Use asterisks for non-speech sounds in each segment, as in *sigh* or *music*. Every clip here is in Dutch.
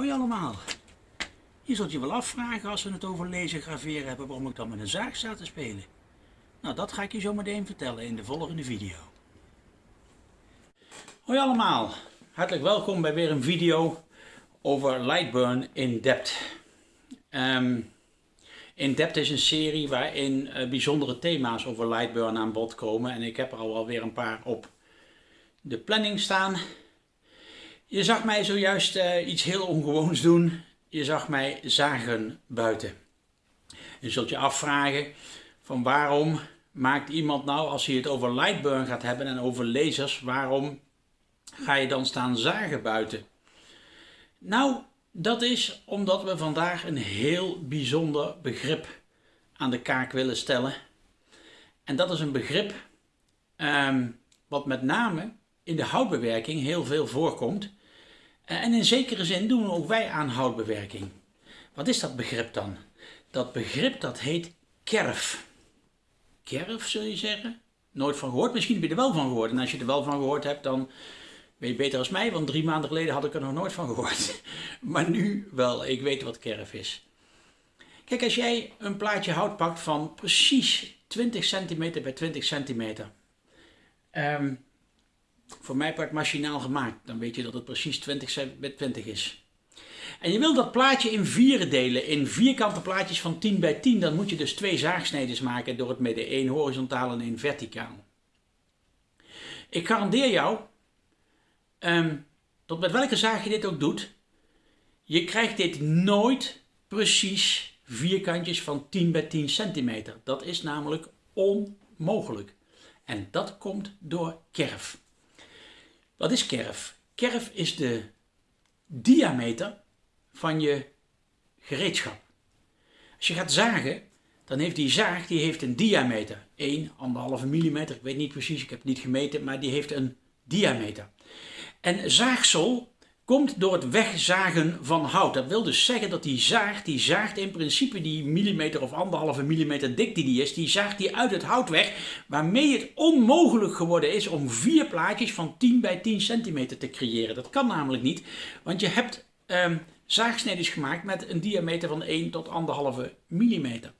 Hoi allemaal. Je zult je wel afvragen als we het over lezen graveren hebben waarom ik dan met een zaag sta te spelen. Nou, dat ga ik je zo meteen vertellen in de volgende video. Hoi allemaal. Hartelijk welkom bij weer een video over Lightburn in Depth. Um, in Depth is een serie waarin uh, bijzondere thema's over Lightburn aan bod komen. En ik heb er al alweer een paar op de planning staan. Je zag mij zojuist uh, iets heel ongewoons doen. Je zag mij zagen buiten. Je zult je afvragen van waarom maakt iemand nou, als hij het over Lightburn gaat hebben en over lasers, waarom ga je dan staan zagen buiten? Nou, dat is omdat we vandaag een heel bijzonder begrip aan de kaak willen stellen. En dat is een begrip um, wat met name in de houtbewerking heel veel voorkomt. En in zekere zin doen ook wij aan houtbewerking. Wat is dat begrip dan? Dat begrip dat heet kerf. Kerf zul je zeggen? Nooit van gehoord? Misschien heb je er wel van gehoord. En als je er wel van gehoord hebt, dan ben je beter als mij. Want drie maanden geleden had ik er nog nooit van gehoord. *laughs* Maar nu wel. Ik weet wat kerf is. Kijk, als jij een plaatje hout pakt van precies 20 centimeter bij 20 centimeter. Um, voor mij part machinaal gemaakt. Dan weet je dat het precies 20 bij 20 is. En je wil dat plaatje in vieren delen, in vierkante plaatjes van 10 bij 10. Dan moet je dus twee zaagsneden maken door het midden. één horizontaal en één verticaal. Ik garandeer jou, um, tot met welke zaag je dit ook doet, je krijgt dit nooit precies vierkantjes van 10 bij 10 centimeter. Dat is namelijk onmogelijk. En dat komt door kerf. Wat is kerf? Kerf is de diameter van je gereedschap. Als je gaat zagen, dan heeft die zaag die heeft een diameter. 1, 1,5 mm, ik weet niet precies, ik heb het niet gemeten, maar die heeft een diameter. En zaagsel komt door het wegzagen van hout. Dat wil dus zeggen dat die zaag, die zaagt in principe die millimeter of anderhalve millimeter dik die die is, die zaagt die uit het hout weg, waarmee het onmogelijk geworden is om vier plaatjes van 10 bij 10 centimeter te creëren. Dat kan namelijk niet, want je hebt um, zaagsneden gemaakt met een diameter van 1 tot anderhalve millimeter.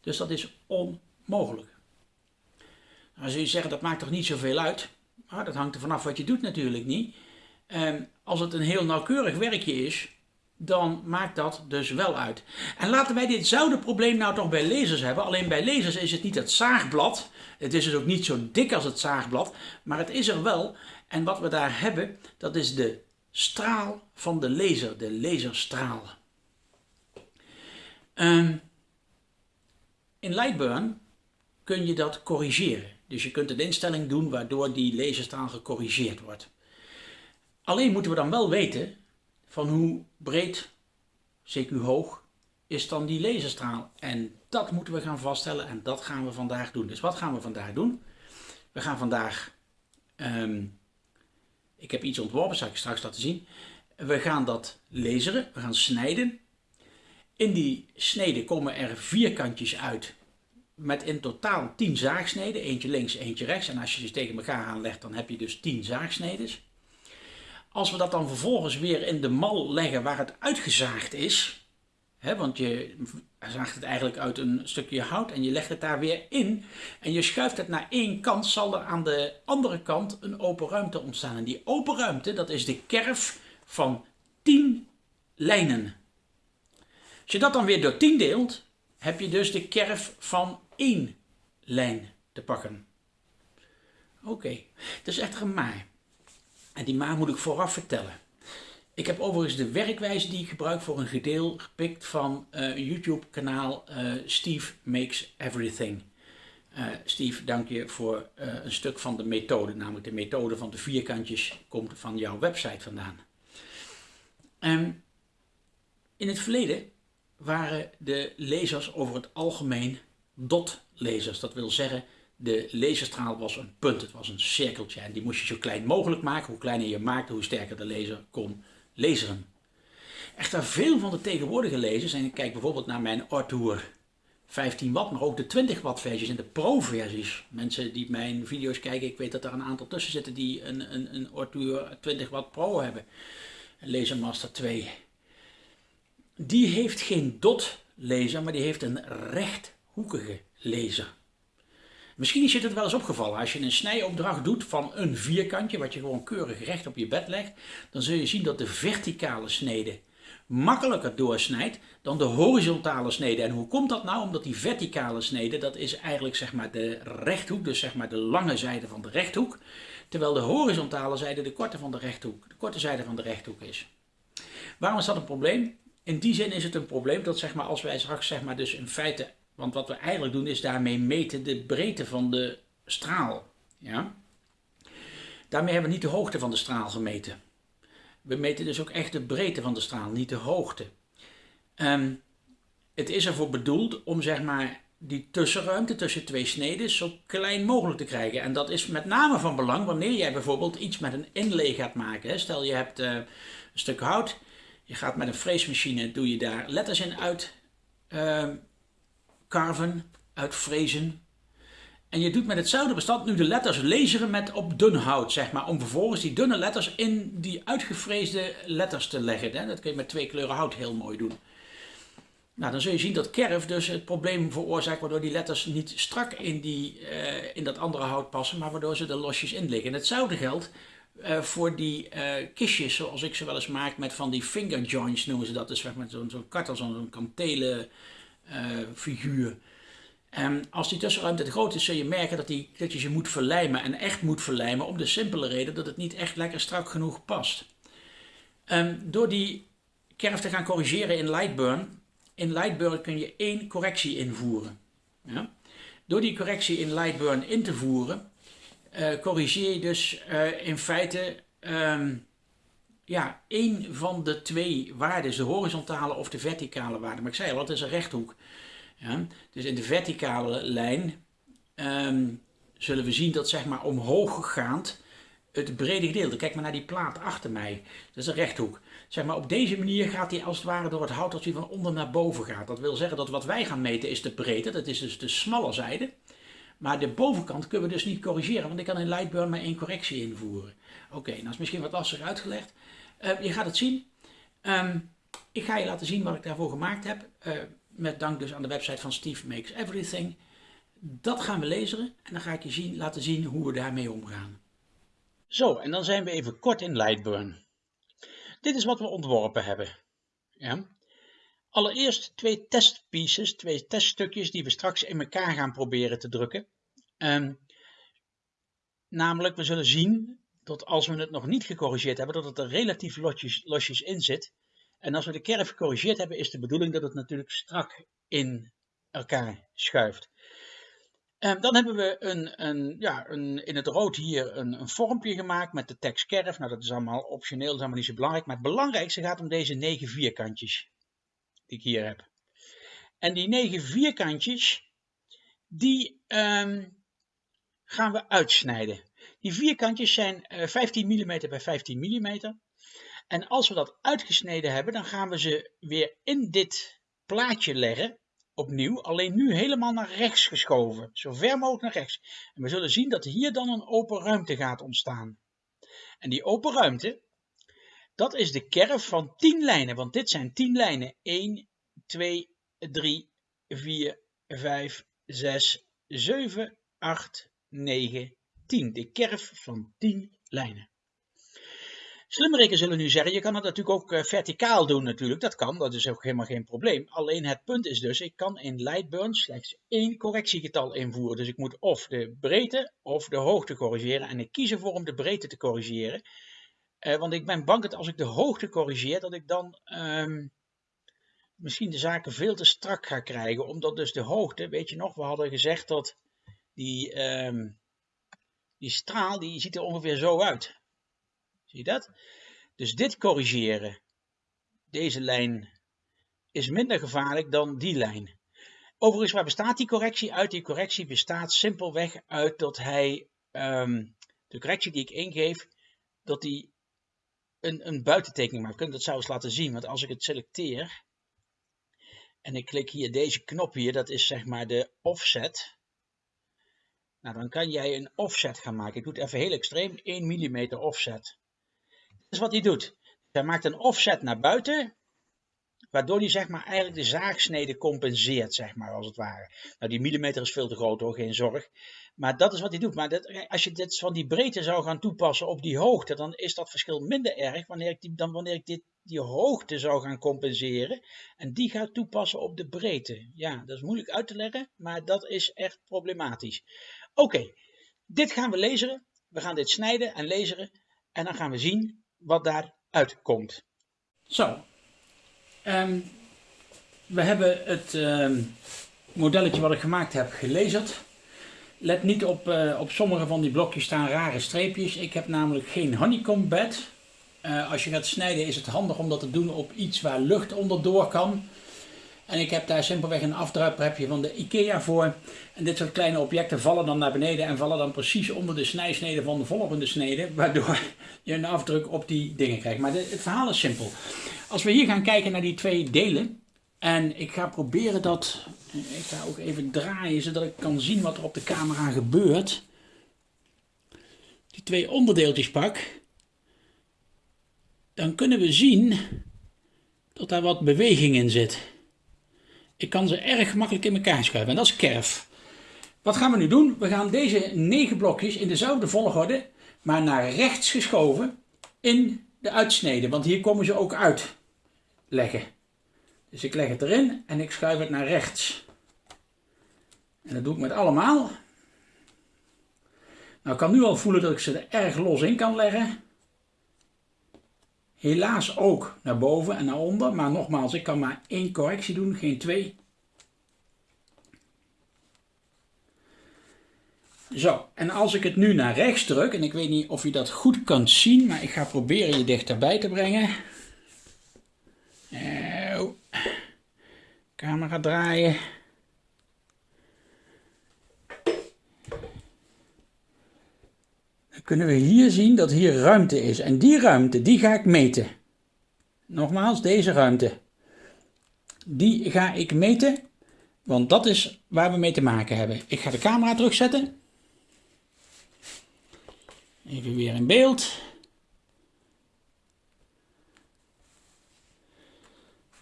Dus dat is onmogelijk. Dan zul je zeggen, dat maakt toch niet zoveel uit? Maar dat hangt er vanaf wat je doet natuurlijk niet. Um, als het een heel nauwkeurig werkje is, dan maakt dat dus wel uit. En laten wij ditzelfde probleem nou toch bij lasers hebben. Alleen bij lasers is het niet het zaagblad. Het is dus ook niet zo dik als het zaagblad. Maar het is er wel. En wat we daar hebben, dat is de straal van de laser. De laserstraal. Um, in Lightburn kun je dat corrigeren. Dus je kunt een instelling doen waardoor die laserstraal gecorrigeerd wordt. Alleen moeten we dan wel weten van hoe breed, CQ hoog, is dan die laserstraal. En dat moeten we gaan vaststellen en dat gaan we vandaag doen. Dus wat gaan we vandaag doen? We gaan vandaag, um, ik heb iets ontworpen, zal ik straks laten zien. We gaan dat laseren, we gaan snijden. In die sneden komen er vierkantjes uit met in totaal 10 zaagsneden. Eentje links, eentje rechts. En als je ze tegen elkaar aanlegt, dan heb je dus 10 zaagsneden. Als we dat dan vervolgens weer in de mal leggen waar het uitgezaagd is, hè, want je zaagt het eigenlijk uit een stukje hout en je legt het daar weer in en je schuift het naar één kant, zal er aan de andere kant een open ruimte ontstaan. En die open ruimte, dat is de kerf van 10 lijnen. Als je dat dan weer door 10 deelt, heb je dus de kerf van één lijn te pakken. Oké, dat is echt een maar. En die maar moet ik vooraf vertellen. Ik heb overigens de werkwijze die ik gebruik voor een gedeel gepikt van een YouTube kanaal uh, Steve Makes Everything. Uh, Steve, dank je voor een stuk van de methode, namelijk de methode van de vierkantjes komt van jouw website vandaan. Um, in het verleden waren de lezers over het algemeen dot-lezers. Dat wil zeggen, de laserstraal was een punt, het was een cirkeltje. En die moest je zo klein mogelijk maken. Hoe kleiner je maakte, hoe sterker de laser kon laseren. Echter, veel van de tegenwoordige lasers, en ik kijk bijvoorbeeld naar mijn Artour 15 watt, maar ook de 20 watt versies en de pro versies. Mensen die mijn video's kijken, ik weet dat er een aantal tussen zitten die een, een, een Artour 20 watt pro hebben. Een Lasermaster 2. die heeft geen dot laser, maar die heeft een rechthoekige laser. Misschien is je het wel eens opgevallen. Als je een snijopdracht doet van een vierkantje, wat je gewoon keurig recht op je bed legt, dan zul je zien dat de verticale snede makkelijker doorsnijdt dan de horizontale snede. En hoe komt dat nou? Omdat die verticale snede, dat is eigenlijk zeg maar de rechthoek, dus zeg maar de lange zijde van de rechthoek. Terwijl de horizontale zijde de korte van de rechthoek, de korte zijde van de rechthoek is. Waarom is dat een probleem? In die zin is het een probleem dat zeg maar, als wij straks zeg maar, dus in feite, want wat we eigenlijk doen is daarmee meten de breedte van de straal. Ja? Daarmee hebben we niet de hoogte van de straal gemeten. We meten dus ook echt de breedte van de straal, niet de hoogte. Um, het is ervoor bedoeld om zeg maar die tussenruimte tussen twee sneden zo klein mogelijk te krijgen. En dat is met name van belang wanneer jij bijvoorbeeld iets met een inlay gaat maken. Stel je hebt uh, een stuk hout, je gaat met een freesmachine, doe je daar letters in uit uh, carven, uit frezen. En je doet met hetzelfde bestand nu de letters laseren met op dun hout, zeg maar, om vervolgens die dunne letters in die uitgevreesde letters te leggen. Dat kun je met twee kleuren hout heel mooi doen. Nou, dan zul je zien dat kerf dus het probleem veroorzaakt waardoor die letters niet strak in, die, uh, in dat andere hout passen, maar waardoor ze er losjes in liggen. En hetzelfde geldt uh, voor die uh, kistjes zoals ik ze wel eens maak met van die finger joints noemen ze dat. Dus met zo'n zo kartel, zo'n kantelen figuur. En als die tussenruimte te groot is, zul je merken dat, die, dat je ze moet verlijmen en echt moet verlijmen om de simpele reden dat het niet echt lekker strak genoeg past. Um, door die kerf te gaan corrigeren in Lightburn in Lightburn kun je één correctie invoeren. Ja? Door die correctie in Lightburn in te voeren, uh, corrigeer je dus uh, in feite um, ja, één van de twee waarden, de horizontale of de verticale waarde. Maar ik zei al, het is een rechthoek. Ja? Dus in de verticale lijn um, zullen we zien dat zeg maar omhooggaand het brede gedeelte. Kijk maar naar die plaat achter mij. Dat is een rechthoek. Zeg maar, op deze manier gaat hij als het ware door het hout als hij van onder naar boven gaat. Dat wil zeggen dat wat wij gaan meten is de breedte, dat is dus de smalle zijde. Maar de bovenkant kunnen we dus niet corrigeren, want ik kan in Lightburn maar één correctie invoeren. Oké, nou is misschien wat lastig uitgelegd. Uh, je gaat het zien. Um, ik ga je laten zien wat ik daarvoor gemaakt heb. Uh, met dank dus aan de website van Steve Makes Everything. Dat gaan we lezen en dan ga ik je zien, laten zien hoe we daarmee omgaan. Zo, en dan zijn we even kort in Lightburn. Dit is wat we ontworpen hebben. Ja. Allereerst twee testpieces, twee teststukjes die we straks in elkaar gaan proberen te drukken. Um, namelijk, we zullen zien dat als we het nog niet gecorrigeerd hebben, dat het er relatief losjes, losjes in zit. En als we de kerf gecorrigeerd hebben, is de bedoeling dat het natuurlijk strak in elkaar schuift. Um, dan hebben we een, een, ja, een, in het rood hier een, een vormpje gemaakt met de tekst kerf. Nou, dat is allemaal optioneel, dat is allemaal niet zo belangrijk. Maar het belangrijkste gaat om deze negen vierkantjes die ik hier heb. En die negen vierkantjes, die um, gaan we uitsnijden. Die vierkantjes zijn uh, 15 mm bij 15 mm. En als we dat uitgesneden hebben, dan gaan we ze weer in dit plaatje leggen opnieuw, alleen nu helemaal naar rechts geschoven, zo ver mogelijk naar rechts. En we zullen zien dat hier dan een open ruimte gaat ontstaan. En die open ruimte, dat is de kerf van 10 lijnen, want dit zijn 10 lijnen. 1, 2, 3, 4, 5, 6, 7, 8, 9, 10. De kerf van 10 lijnen. Slimmerikken zullen nu zeggen, je kan het natuurlijk ook uh, verticaal doen natuurlijk. Dat kan, dat is ook helemaal geen probleem. Alleen het punt is dus, ik kan in Lightburn slechts één correctiegetal invoeren. Dus ik moet of de breedte of de hoogte corrigeren. En ik kies ervoor om de breedte te corrigeren. Uh, want ik ben bang dat als ik de hoogte corrigeer, dat ik dan um, misschien de zaken veel te strak ga krijgen. Omdat dus de hoogte, weet je nog, we hadden gezegd dat die, um, die straal, die ziet er ongeveer zo uit. Zie je dat? Dus dit corrigeren, deze lijn, is minder gevaarlijk dan die lijn. Overigens, waar bestaat die correctie uit? Die correctie bestaat simpelweg uit dat hij, um, de correctie die ik ingeef, dat hij een, een buitentekening maakt. We kunnen dat zelfs laten zien, want als ik het selecteer en ik klik hier deze knop hier, dat is zeg maar de offset. Nou, dan kan jij een offset gaan maken. Ik doe het even heel extreem, 1 mm offset is wat hij doet. Hij maakt een offset naar buiten. Waardoor die zeg maar eigenlijk de zaagsnede compenseert, zeg maar, als het ware. Nou, die millimeter is veel te groot hoor, geen zorg. Maar dat is wat hij doet. Maar dat, als je dit van die breedte zou gaan toepassen op die hoogte, dan is dat verschil minder erg wanneer ik die, dan wanneer ik dit, die hoogte zou gaan compenseren. En die gaat toepassen op de breedte. Ja, dat is moeilijk uit te leggen, maar dat is echt problematisch. Oké, dit gaan we lezen. We gaan dit snijden en lezen. En dan gaan we zien wat daaruit komt. Zo, um, we hebben het um, modelletje wat ik gemaakt heb gelezen. Let niet op, uh, op sommige van die blokjes staan rare streepjes. Ik heb namelijk geen honeycomb bed. Uh, als je gaat snijden is het handig om dat te doen op iets waar lucht onderdoor kan. En ik heb daar simpelweg een afdruiprepje van de IKEA voor. En dit soort kleine objecten vallen dan naar beneden en vallen dan precies onder de snijsnede van de volgende snede. Waardoor je een afdruk op die dingen krijgt. Maar het verhaal is simpel. Als we hier gaan kijken naar die twee delen. En ik ga proberen dat, ik ga ook even draaien zodat ik kan zien wat er op de camera gebeurt. Die twee onderdeeltjes pak. Dan kunnen we zien dat daar wat beweging in zit. Ik kan ze erg makkelijk in elkaar schuiven en dat is kerf. Wat gaan we nu doen? We gaan deze negen blokjes in dezelfde volgorde, maar naar rechts geschoven in de uitsnede. Want hier komen ze ook uit leggen. Dus ik leg het erin en ik schuif het naar rechts. En dat doe ik met allemaal. Nou, ik kan nu al voelen dat ik ze er erg los in kan leggen. Helaas ook naar boven en naar onder. Maar nogmaals, ik kan maar één correctie doen, geen twee. Zo, en als ik het nu naar rechts druk, en ik weet niet of je dat goed kunt zien, maar ik ga proberen je dichterbij te brengen. Oh. Camera draaien. kunnen we hier zien dat hier ruimte is. En die ruimte, die ga ik meten. Nogmaals, deze ruimte. Die ga ik meten, want dat is waar we mee te maken hebben. Ik ga de camera terugzetten. Even weer in beeld.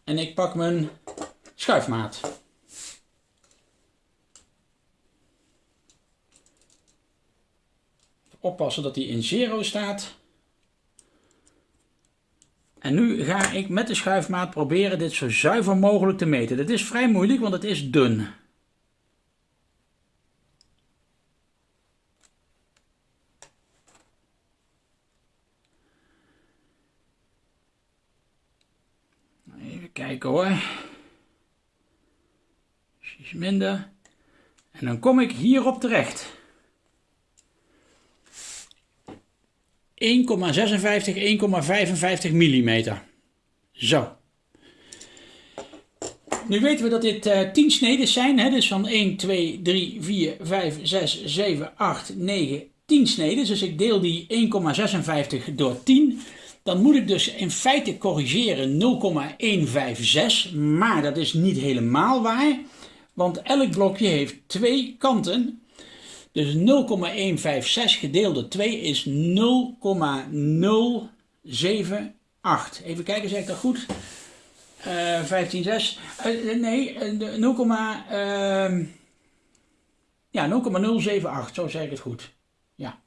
En ik pak mijn schuifmaat. oppassen dat hij in zero staat. En nu ga ik met de schuifmaat proberen dit zo zuiver mogelijk te meten. Dat is vrij moeilijk, want het is dun. Even kijken hoor. Minder. En dan kom ik hierop terecht. 1,56, 1,55 mm. Zo. Nu weten we dat dit uh, eh, 10 sneden zijn, hè? dus van 1, 2, 3, 4, 5, 6, 7, 8, 9, 10 sneden. Dus ik deel die 1,56 door 10. Dan moet ik dus in feite corrigeren 0,156, maar dat is niet helemaal waar. Want elk blokje heeft twee kanten dus 0,156 gedeeld door 2 is 0,078. Even kijken, zeg ik dat goed? Uh, 15, 6. Uh, nee, 0, uh, ja, 0,078, zo zeg ik het goed. Ja.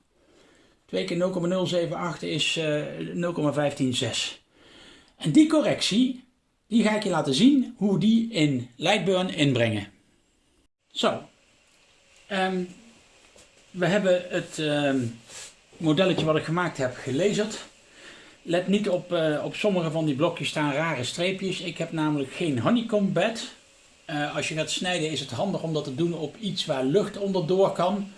2 keer 0,078 is uh, 0,156. En die correctie, die ga ik je laten zien hoe die in Lightburn inbrengen. Zo. Um, we hebben het uh, modelletje wat ik gemaakt heb gelezen. Let niet op, uh, op sommige van die blokjes staan rare streepjes. Ik heb namelijk geen honeycomb bed. Uh, als je gaat snijden is het handig om dat te doen op iets waar lucht onderdoor kan.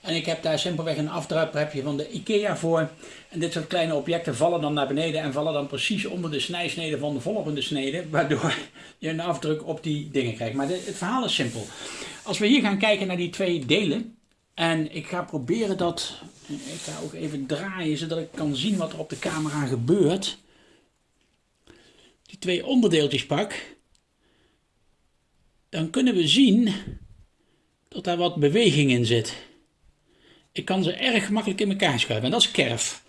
En ik heb daar simpelweg een afdruiprepje van de IKEA voor. En dit soort kleine objecten vallen dan naar beneden en vallen dan precies onder de snijsnede van de volgende snede. Waardoor *laughs* je een afdruk op die dingen krijgt. Maar het verhaal is simpel. Als we hier gaan kijken naar die twee delen. En ik ga proberen dat, ik ga ook even draaien zodat ik kan zien wat er op de camera gebeurt. Die twee onderdeeltjes pak. Dan kunnen we zien dat daar wat beweging in zit. Ik kan ze erg makkelijk in elkaar schuiven en dat is kerf.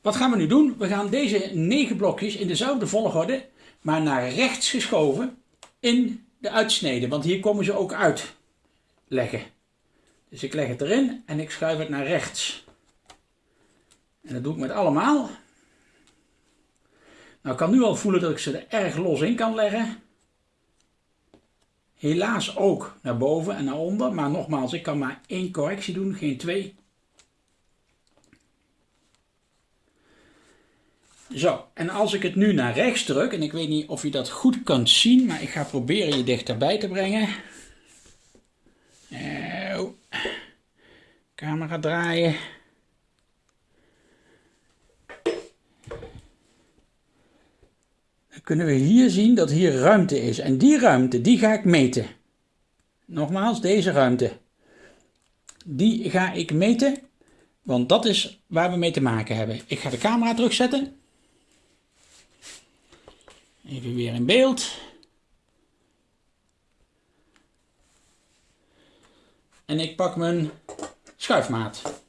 Wat gaan we nu doen? We gaan deze negen blokjes in dezelfde volgorde, maar naar rechts geschoven in de uitsnede. Want hier komen ze ook uit leggen. Dus ik leg het erin en ik schuif het naar rechts. En dat doe ik met allemaal. Nou, ik kan nu al voelen dat ik ze er erg los in kan leggen. Helaas ook naar boven en naar onder. Maar nogmaals, ik kan maar één correctie doen, geen twee. Zo, en als ik het nu naar rechts druk, en ik weet niet of je dat goed kunt zien, maar ik ga proberen je dichterbij te brengen. Camera draaien. Kunnen we hier zien dat hier ruimte is. En die ruimte, die ga ik meten. Nogmaals, deze ruimte. Die ga ik meten, want dat is waar we mee te maken hebben. Ik ga de camera terugzetten. Even weer in beeld. En ik pak mijn schuifmaat.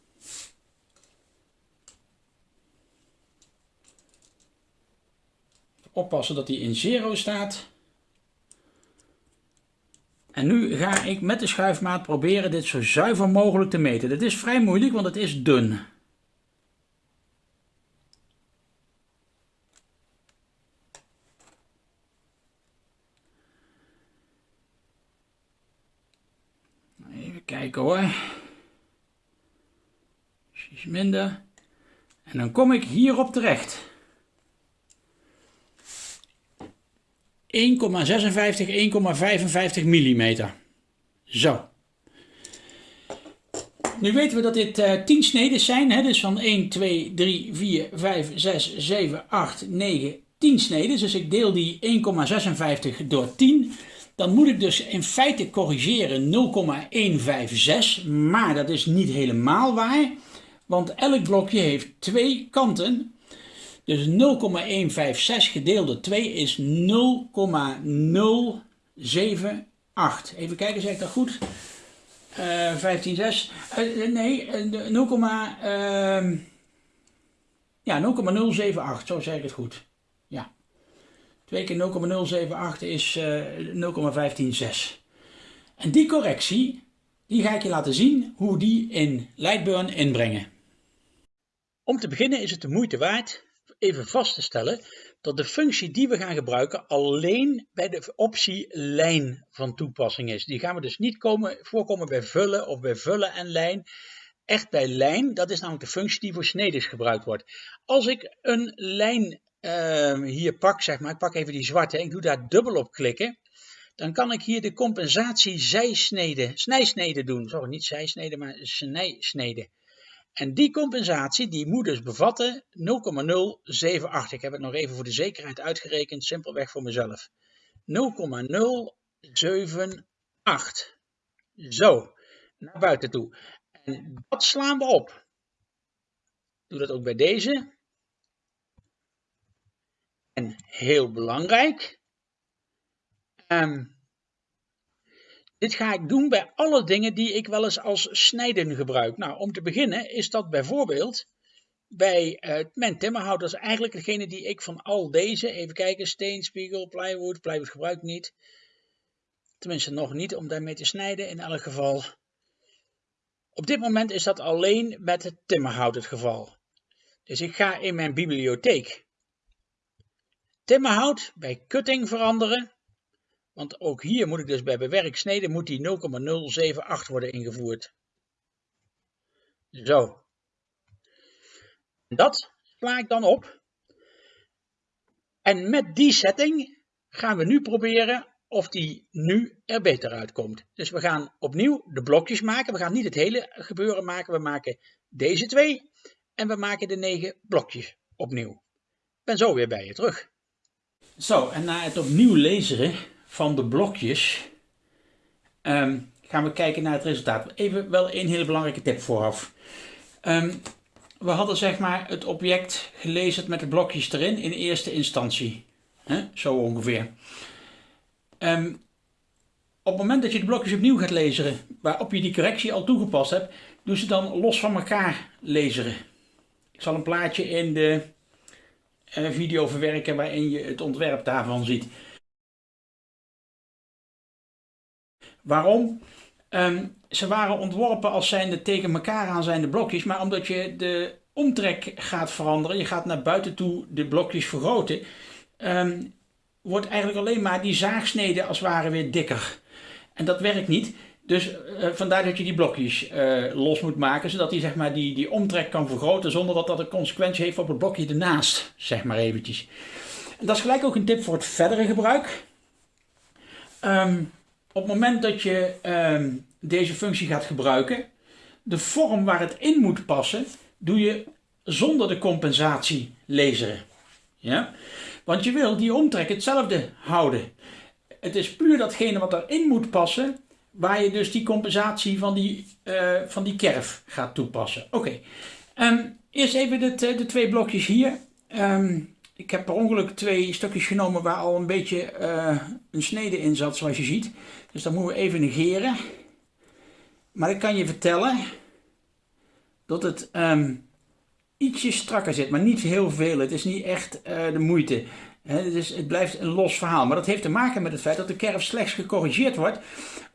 Oppassen dat die in zero staat. En nu ga ik met de schuifmaat proberen dit zo zuiver mogelijk te meten. Dit is vrij moeilijk, want het is dun. kijken hoor. Iets minder. En dan kom ik hierop terecht. 1,55 mm. Zo. Nu weten we dat dit uh, eh, 10 sneden zijn. Hè? Dus van 1, 2, 3, 4, 5, 6, 7, 8, 9, 10 sneden. Dus ik deel die 1,56 door 10 dan moet ik dus in feite corrigeren 0,156, maar dat is niet helemaal waar, want elk blokje heeft twee kanten. Dus 0,156 gedeeld door 2 is 0,078. Even kijken, zeg ik dat goed? Uh, 15, 6. Uh, nee, 0, uh, ja, 0,078, zo zeg ik het goed. 2 keer 0,078 is uh, eh, 0,156. En die correctie, die ga ik je laten zien hoe die in Lightburn inbrengen. Om te beginnen is het de moeite waard even vast te stellen dat de functie die we gaan gebruiken alleen bij de optie lijn van toepassing is. Die gaan we dus niet komen, voorkomen bij vullen of bij vullen en lijn. Echt bij lijn, dat is namelijk de functie die voor snedes gebruikt wordt. Als ik een lijn Ehm, hier pak, zeg maar, ik pak even die zwarte, ik doe daar dubbel op klikken, dan kan ik hier de compensatie zijsnede, snijsnede doen. Sorry, niet zijsnede, maar snijsnede. En die compensatie die moet dus bevatten 0,078. Ik heb het nog even voor de zekerheid uitgerekend, simpelweg voor mezelf. 0,078. Zo, naar buiten toe. En dat slaan we op. Doe dat ook bij deze. En heel belangrijk, um, dit ga ik doen bij alle dingen die ik wel eens als snijden gebruik. Nou, om te beginnen is dat bijvoorbeeld bij uh, mijn is eigenlijk degene die ik van al deze, even kijken, steen, spiegel, plywood, plywood gebruik ik niet. Tenminste nog niet om daarmee te snijden in elk geval. Op dit moment is dat alleen met het timmerhout het geval. Dus ik ga in mijn bibliotheek timmerhout bij cutting veranderen. Want ook hier moet ik dus bij bewerk snede moet die 0,078 worden ingevoerd. Zo. Dat sla ik dan op. En met die setting gaan we nu proberen of die nu er beter uitkomt. Dus we gaan opnieuw de blokjes maken. We gaan niet het hele gebeuren maken. We maken deze twee en we maken de negen blokjes opnieuw. Ik ben zo weer bij je terug. Zo, en na het opnieuw lezen van de blokjes ehm, gaan we kijken naar het resultaat. Even wel een hele belangrijke tip vooraf. Um, we hadden zeg maar het object gelezen met de blokjes erin in eerste instantie. Zo ongeveer. Um, op het moment dat je de blokjes opnieuw gaat lezen, waarop je die correctie al toegepast hebt, doe ze dan los van elkaar lezen. Ik zal een plaatje in de eh, video verwerken waarin je het ontwerp daarvan ziet. Waarom? Ehm, ze waren ontworpen als zijnde tegen elkaar aan zijnde blokjes, maar omdat je de omtrek gaat veranderen, je gaat naar buiten toe de blokjes vergroten, ehm, wordt eigenlijk alleen maar die zaagsnede als het ware weer dikker. En dat werkt niet. Dus uh, vandaar dat je die blokjes uh, los moet maken, zodat hij zeg maar, die, die omtrek kan vergroten zonder dat dat een consequentie heeft op het blokje ernaast, zeg maar eventjes. En dat is gelijk ook een tip voor het verdere gebruik. Um, op het moment dat je um, deze functie gaat gebruiken, de vorm waar het in moet passen, doe je zonder de compensatie laseren. Ja? Want je wil die omtrek hetzelfde houden. Het is puur datgene wat erin moet passen, waar je dus die compensatie van die, uh, van die kerf gaat toepassen. Oké, okay. um, eerst even de, de, twee blokjes hier. Um, ik heb per ongeluk twee stukjes genomen waar al een beetje uh, een snede in zat, zoals je ziet. Dus dat moeten we even negeren. Maar ik kan je vertellen dat het um, ietsje strakker zit, maar niet heel veel. Het is niet echt uh, de moeite. He, dus het blijft een los verhaal. Maar dat heeft te maken met het feit dat de kerf slechts gecorrigeerd wordt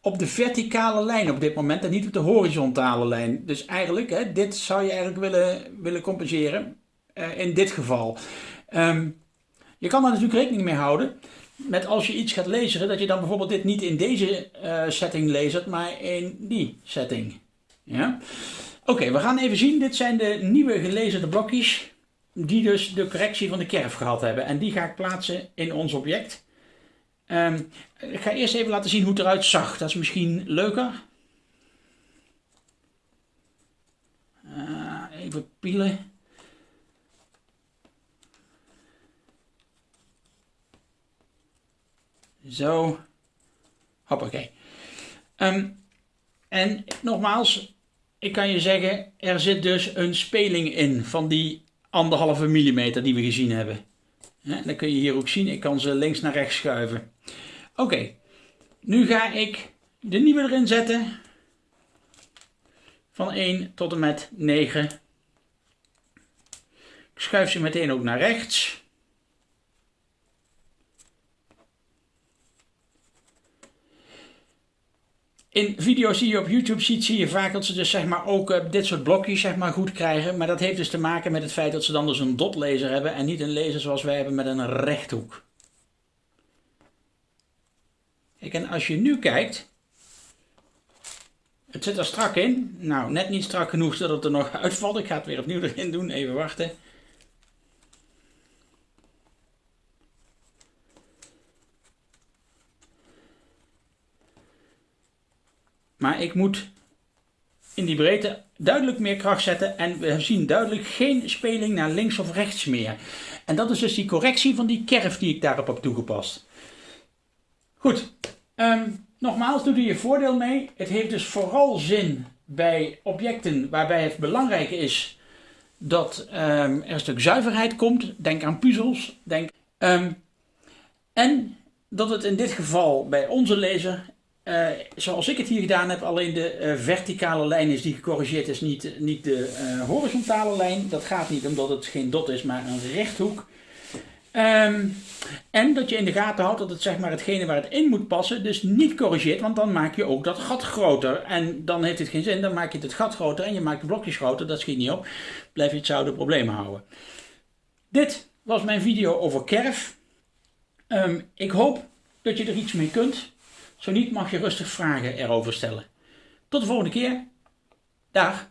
op de verticale lijn op dit moment en niet op de horizontale lijn. Dus eigenlijk, dit zou je eigenlijk willen, willen compenseren uh, in dit geval. Um, je kan daar natuurlijk rekening mee houden met als je iets gaat lezen, dat je dan bijvoorbeeld dit niet in deze uh, setting leest, maar in die setting. Ja? Oké, we gaan even zien. Dit zijn de nieuwe gelezen blokjes die dus de correctie van de kerf gehad hebben. En die ga ik plaatsen in ons object. Um, ik ga eerst even laten zien hoe het eruit zag. Dat is misschien leuker. Uh, even pielen. Zo. Hoppakee. Um, en nogmaals, ik kan je zeggen, er zit dus een speling in van die anderhalve millimeter die we gezien hebben. Ja, dat kun je hier ook zien. Ik kan ze links naar rechts schuiven. Oké, nu ga ik de nieuwe erin zetten. Van 1 tot en met 9. Ik schuif ze meteen ook naar rechts. In video's die je op YouTube ziet, zie je vaak dat ze dus zeg maar ook uh, dit soort blokjes zeg maar goed krijgen. Maar dat heeft dus te maken met het feit dat ze dan dus een dotlaser hebben en niet een laser zoals wij hebben met een rechthoek. Kijk, en als je nu kijkt, het zit er strak in. Nou, net niet strak genoeg zodat het er nog uitvalt. Ik ga het weer opnieuw erin doen, even wachten. Maar ik moet in die breedte duidelijk meer kracht zetten en we zien duidelijk geen speling naar links of rechts meer. En dat is dus die correctie van die kerf die ik daarop heb toegepast. Goed, um, nogmaals doe er je voordeel mee. Het heeft dus vooral zin bij objecten waarbij het belangrijk is dat um, er een stuk zuiverheid komt. Denk aan puzzels. Denk, um, en dat het in dit geval bij onze lezer uh, zoals ik het hier gedaan heb, alleen de uh, verticale lijn is die gecorrigeerd is, niet, niet de uh, horizontale lijn. Dat gaat niet omdat het geen dot is, maar een rechthoek. Um, en dat je in de gaten houdt dat het zeg maar hetgene waar het in moet passen, dus niet corrigeert, want dan maak je ook dat gat groter. En dan heeft het geen zin, dan maak je het gat groter en je maakt de blokjes groter, dat schiet niet op. Blijf je hetzelfde probleem houden. Dit was mijn video over kerf. Um, ik hoop dat je er iets mee kunt. Zo niet mag je rustig vragen erover stellen. Tot de volgende keer. Dag.